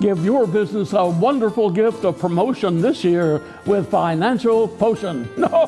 Give your business a wonderful gift of promotion this year with Financial Potion. No.